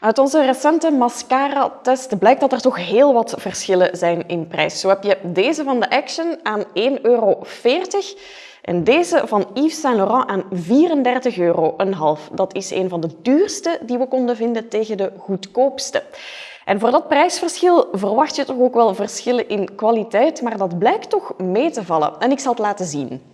Uit onze recente mascara-test blijkt dat er toch heel wat verschillen zijn in prijs. Zo heb je deze van de Action aan 1,40 euro en deze van Yves Saint Laurent aan 34 euro. Dat is een van de duurste die we konden vinden tegen de goedkoopste. En voor dat prijsverschil verwacht je toch ook wel verschillen in kwaliteit, maar dat blijkt toch mee te vallen. En ik zal het laten zien.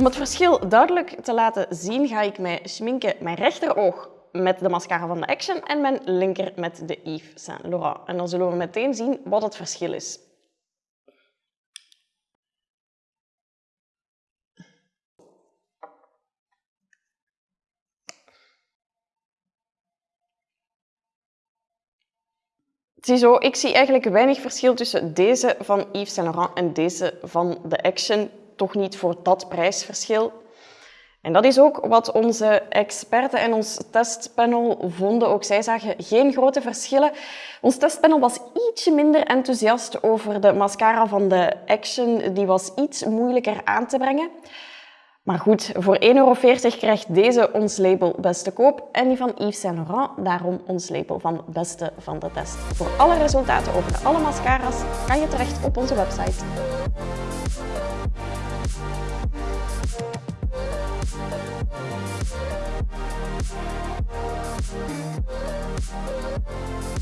Om het verschil duidelijk te laten zien, ga ik mij schminken mijn rechteroog met de mascara van de Action en mijn linker met de Yves Saint Laurent. En dan zullen we meteen zien wat het verschil is. Ziezo, ik zie eigenlijk weinig verschil tussen deze van Yves Saint Laurent en deze van de Action. Toch niet voor dat prijsverschil. En dat is ook wat onze experten en ons testpanel vonden. Ook zij zagen geen grote verschillen. Ons testpanel was ietsje minder enthousiast over de mascara van de Action. Die was iets moeilijker aan te brengen. Maar goed, voor 1,40 euro krijgt deze ons label beste koop en die van Yves Saint Laurent daarom ons label van beste van de test. Voor alle resultaten over alle mascara's kan je terecht op onze website. We'll be right back.